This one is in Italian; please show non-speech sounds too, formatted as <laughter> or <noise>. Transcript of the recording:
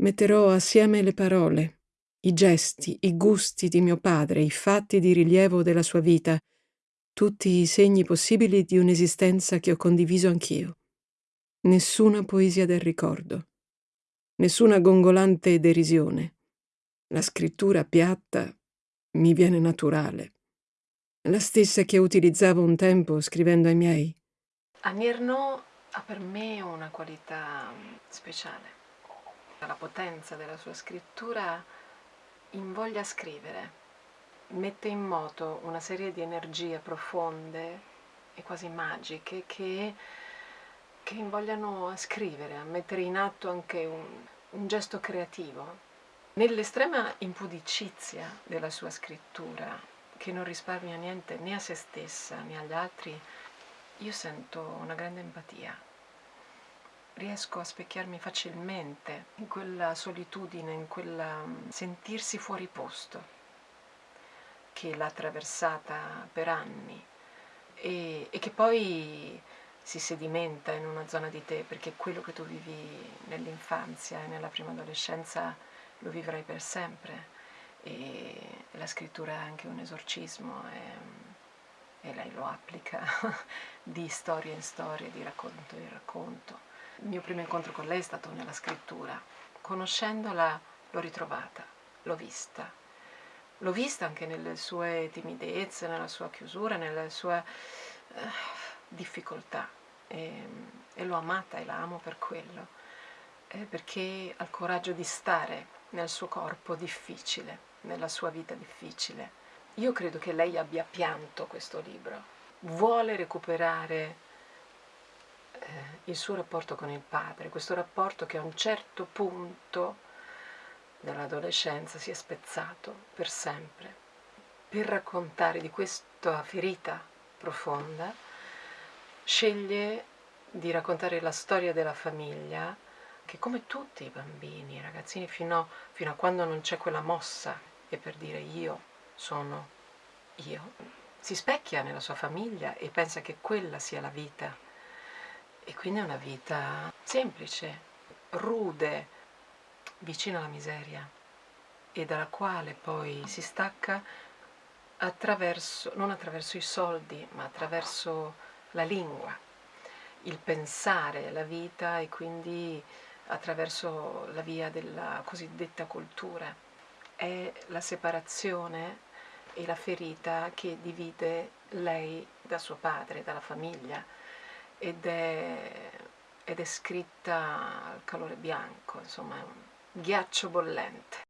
Metterò assieme le parole, i gesti, i gusti di mio padre, i fatti di rilievo della sua vita, tutti i segni possibili di un'esistenza che ho condiviso anch'io. Nessuna poesia del ricordo, nessuna gongolante derisione. La scrittura piatta mi viene naturale, la stessa che utilizzavo un tempo scrivendo ai miei. Ernaux ha per me una qualità speciale. La potenza della sua scrittura invoglia a scrivere, mette in moto una serie di energie profonde e quasi magiche che, che invogliano a scrivere, a mettere in atto anche un, un gesto creativo. Nell'estrema impudicizia della sua scrittura, che non risparmia niente né a se stessa né agli altri, io sento una grande empatia riesco a specchiarmi facilmente in quella solitudine, in quel mm, sentirsi fuori posto che l'ha attraversata per anni e, e, che poi si sedimenta in una zona di te perché quello che tu vivi nell'infanzia e nella prima adolescenza lo vivrai per sempre. E la scrittura è anche un esorcismo e, e lei lo applica <laughs> di storia in storia, di racconto in racconto il mio primo incontro con lei è stato nella scrittura. Conoscendola l'ho ritrovata, l'ho vista. L'ho vista anche nelle sue timidezze, nella sua chiusura, nelle sue uh, difficoltà e, e l'ho amata e la amo per quello, eh, perché ha il coraggio di stare nel suo corpo difficile, nella sua vita difficile. Io credo che lei abbia pianto questo libro, vuole recuperare il suo rapporto con il padre, questo rapporto che a un certo punto dell'adolescenza si è spezzato per sempre. Per raccontare di questa ferita profonda, sceglie di raccontare la storia della famiglia che come tutti i bambini, i ragazzini, fino, fino a quando non c'è quella mossa e per dire io sono io, si specchia nella sua famiglia e pensa che quella sia la vita e quindi è una vita semplice, rude, vicina alla miseria e dalla quale poi si stacca attraverso, non attraverso i soldi, ma attraverso la lingua, il pensare la vita e quindi attraverso la via della cosiddetta cultura. È la separazione e la ferita che divide lei da suo padre, dalla famiglia, ed è, ed è scritta al calore bianco, insomma è un ghiaccio bollente.